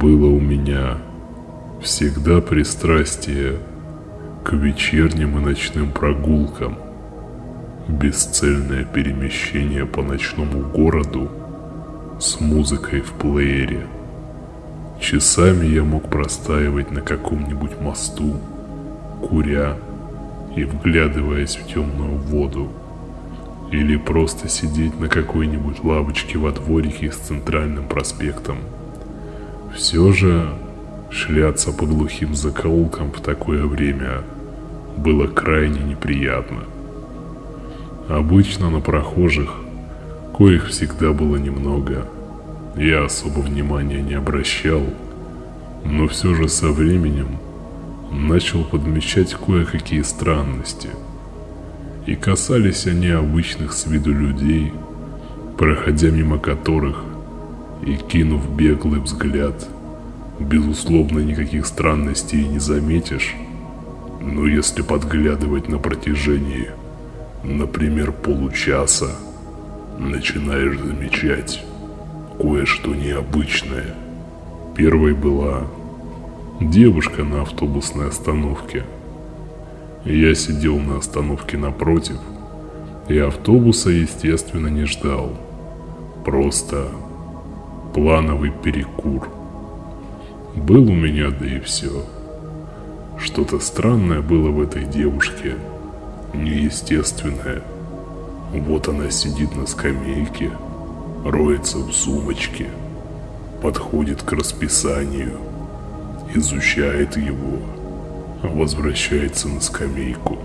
Было у меня всегда пристрастие к вечерним и ночным прогулкам, бесцельное перемещение по ночному городу с музыкой в плеере. Часами я мог простаивать на каком-нибудь мосту, куря и вглядываясь в темную воду, или просто сидеть на какой-нибудь лавочке во дворике с центральным проспектом. Все же шляться по глухим закоулкам в такое время было крайне неприятно. Обычно на прохожих, коих всегда было немного, я особо внимания не обращал, но все же со временем начал подмечать кое-какие странности. И касались они обычных с виду людей, проходя мимо которых и кинув беглый взгляд, безусловно никаких странностей не заметишь, но если подглядывать на протяжении, например, получаса, начинаешь замечать кое-что необычное. Первой была девушка на автобусной остановке. Я сидел на остановке напротив, и автобуса, естественно, не ждал. Просто плановый перекур. Был у меня, да и все. Что-то странное было в этой девушке, неестественное. Вот она сидит на скамейке, роется в сумочке, подходит к расписанию, изучает его, возвращается на скамейку.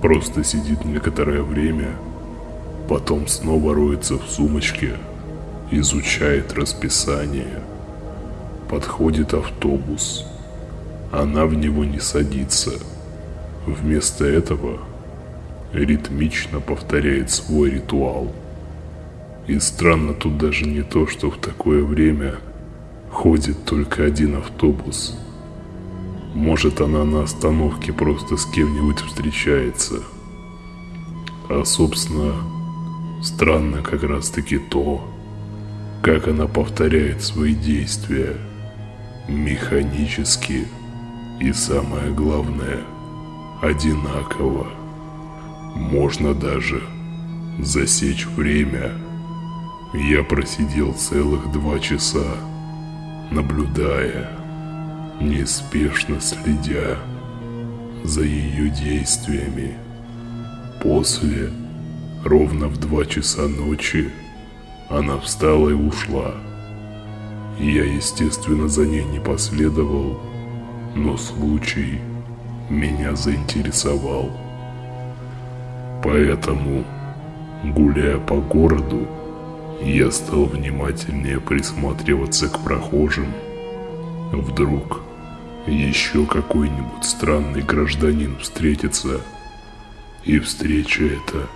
Просто сидит некоторое время, потом снова роется в сумочке, изучает расписание. Подходит автобус. Она в него не садится. Вместо этого ритмично повторяет свой ритуал. И странно тут даже не то, что в такое время ходит только один автобус. Может она на остановке просто с кем-нибудь встречается. А собственно, странно как раз таки то, как она повторяет свои действия механически и самое главное, одинаково. Можно даже засечь время. Я просидел целых два часа, наблюдая, неспешно следя за ее действиями. После, ровно в два часа ночи, она встала и ушла. Я, естественно, за ней не последовал, но случай меня заинтересовал. Поэтому, гуляя по городу, я стал внимательнее присматриваться к прохожим. Вдруг еще какой-нибудь странный гражданин встретится, и встреча эта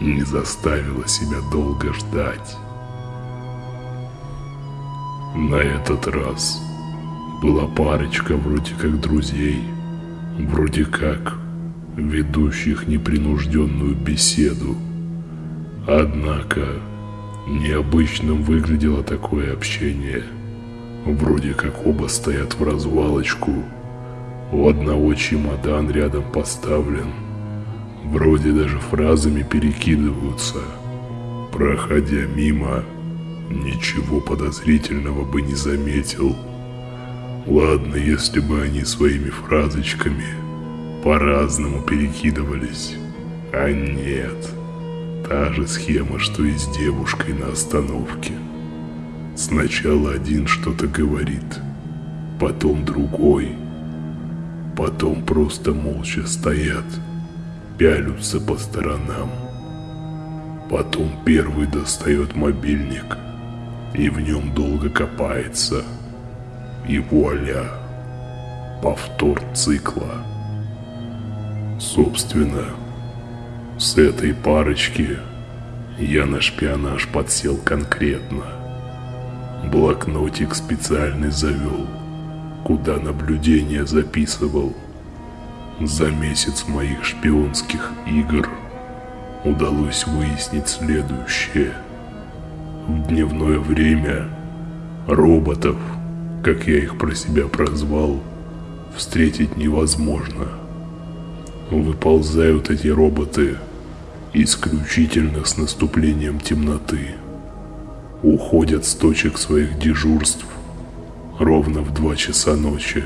не заставила себя долго ждать. На этот раз была парочка вроде как друзей, вроде как ведущих непринужденную беседу. Однако необычным выглядело такое общение. Вроде как оба стоят в развалочку, у одного чемодан рядом поставлен – Вроде даже фразами перекидываются. Проходя мимо, ничего подозрительного бы не заметил. Ладно, если бы они своими фразочками по-разному перекидывались. А нет, та же схема, что и с девушкой на остановке. Сначала один что-то говорит, потом другой, потом просто молча стоят – пялются по сторонам. Потом первый достает мобильник и в нем долго копается. И вуаля, повтор цикла. Собственно, с этой парочки я на шпионаж подсел конкретно. Блокнотик специальный завел, куда наблюдение записывал – за месяц моих шпионских игр удалось выяснить следующее. В дневное время роботов как я их про себя прозвал, встретить невозможно. Выползают эти роботы исключительно с наступлением темноты. Уходят с точек своих дежурств ровно в два часа ночи.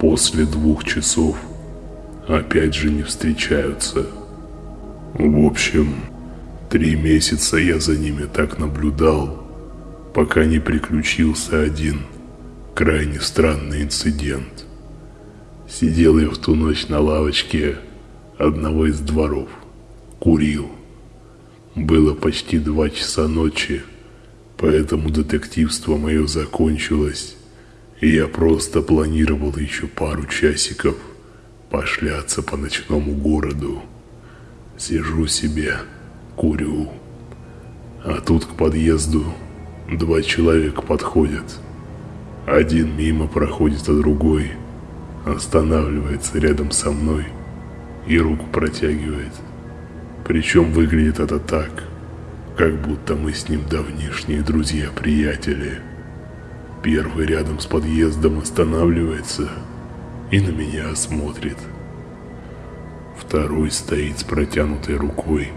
После двух часов опять же не встречаются. В общем, три месяца я за ними так наблюдал, пока не приключился один крайне странный инцидент. Сидел я в ту ночь на лавочке одного из дворов, курил. Было почти два часа ночи, поэтому детективство мое закончилось, и я просто планировал еще пару часиков пошляться по ночному городу. Сижу себе, курю. А тут к подъезду два человека подходят. Один мимо проходит, а другой останавливается рядом со мной и руку протягивает. Причем выглядит это так, как будто мы с ним давнишние друзья-приятели. Первый рядом с подъездом останавливается и на меня смотрит. Второй стоит с протянутой рукой,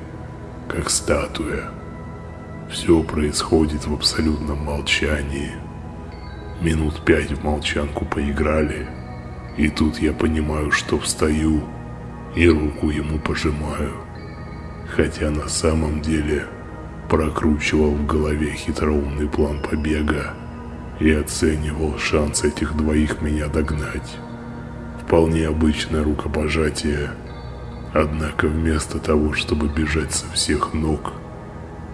как статуя. Все происходит в абсолютном молчании. Минут пять в молчанку поиграли, и тут я понимаю, что встаю и руку ему пожимаю. Хотя на самом деле прокручивал в голове хитроумный план побега и оценивал шанс этих двоих меня догнать. Вполне обычное рукопожатие – Однако вместо того, чтобы бежать со всех ног,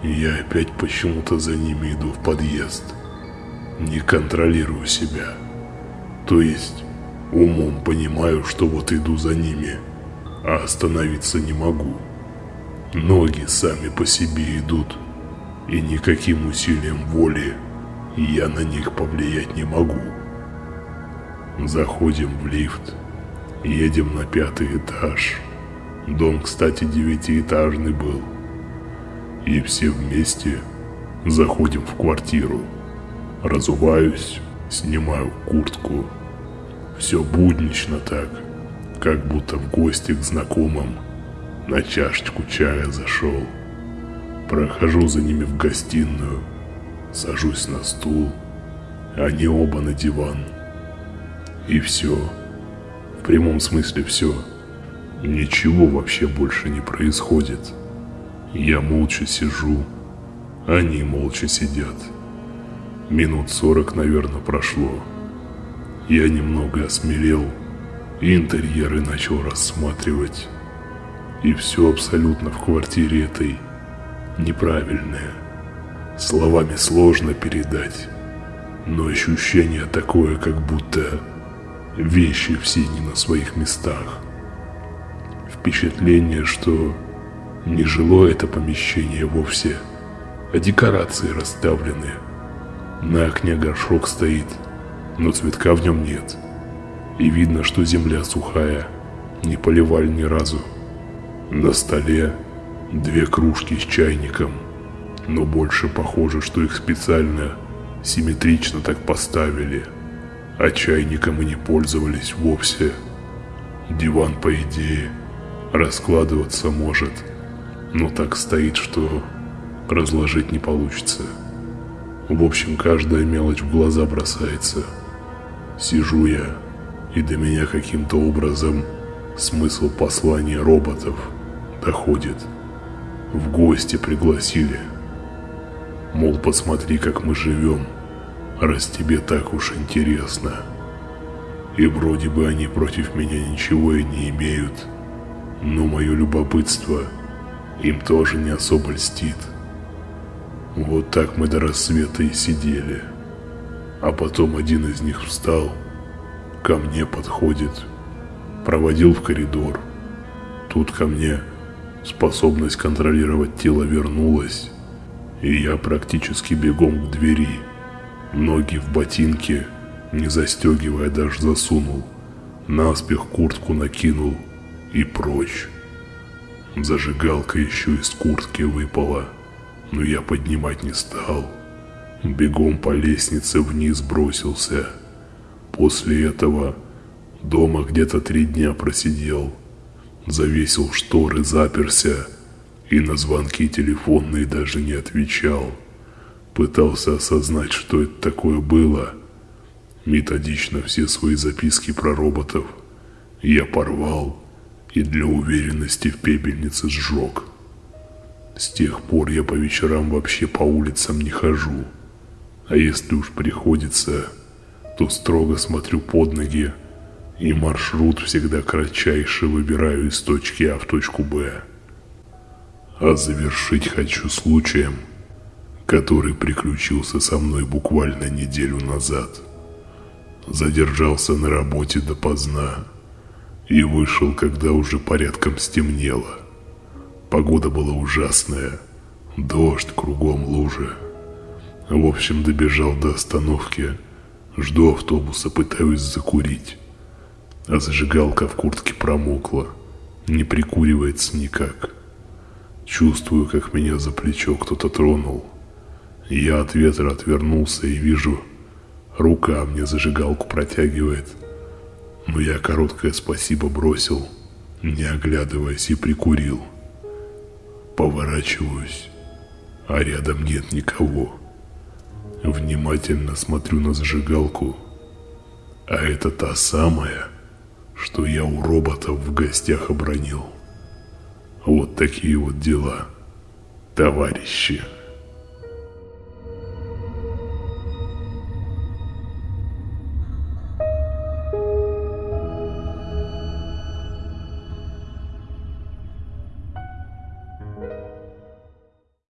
я опять почему-то за ними иду в подъезд. Не контролирую себя. То есть умом понимаю, что вот иду за ними, а остановиться не могу. Ноги сами по себе идут, и никаким усилием воли я на них повлиять не могу. Заходим в лифт, едем на пятый этаж. Дом, кстати, девятиэтажный был. И все вместе заходим в квартиру. Разуваюсь, снимаю куртку. Все буднично так, как будто в гости к знакомым на чашечку чая зашел. Прохожу за ними в гостиную, сажусь на стул, они оба на диван. И все. В прямом смысле все. Ничего вообще больше не происходит. Я молча сижу, они молча сидят. Минут сорок, наверное, прошло. Я немного осмелел, интерьеры начал рассматривать. И все абсолютно в квартире этой неправильное. Словами сложно передать, но ощущение такое, как будто вещи все не на своих местах впечатление, что не жило это помещение вовсе, а декорации расставлены. На окне горшок стоит, но цветка в нем нет. И видно, что земля сухая, не поливали ни разу. На столе две кружки с чайником, но больше похоже, что их специально симметрично так поставили, а чайником и не пользовались вовсе. Диван, по идее, раскладываться может, но так стоит, что разложить не получится. В общем, каждая мелочь в глаза бросается. Сижу я, и до меня каким-то образом смысл послания роботов доходит. В гости пригласили. Мол, посмотри, как мы живем, раз тебе так уж интересно. И вроде бы они против меня ничего и не имеют но мое любопытство им тоже не особо льстит. Вот так мы до рассвета и сидели. А потом один из них встал, ко мне подходит, проводил в коридор. Тут ко мне способность контролировать тело вернулась, и я практически бегом к двери, ноги в ботинке, не застегивая даже засунул, наспех куртку накинул – и прочь. Зажигалка еще из куртки выпала, но я поднимать не стал. Бегом по лестнице вниз бросился. После этого дома где-то три дня просидел. Завесил шторы, заперся и на звонки телефонные даже не отвечал. Пытался осознать, что это такое было. Методично все свои записки про роботов я порвал и для уверенности в пепельнице сжег. С тех пор я по вечерам вообще по улицам не хожу. А если уж приходится, то строго смотрю под ноги и маршрут всегда кратчайший выбираю из точки А в точку Б. А завершить хочу случаем, который приключился со мной буквально неделю назад. Задержался на работе допоздна и вышел, когда уже порядком стемнело. Погода была ужасная, дождь, кругом лужи. В общем, добежал до остановки, жду автобуса, пытаюсь закурить. А зажигалка в куртке промокла, не прикуривается никак. Чувствую, как меня за плечо кто-то тронул. Я от ветра отвернулся и вижу, рука мне зажигалку протягивает. Но я короткое спасибо бросил, не оглядываясь, и прикурил. Поворачиваюсь, а рядом нет никого. Внимательно смотрю на зажигалку, а это та самая, что я у роботов в гостях обронил. Вот такие вот дела, товарищи.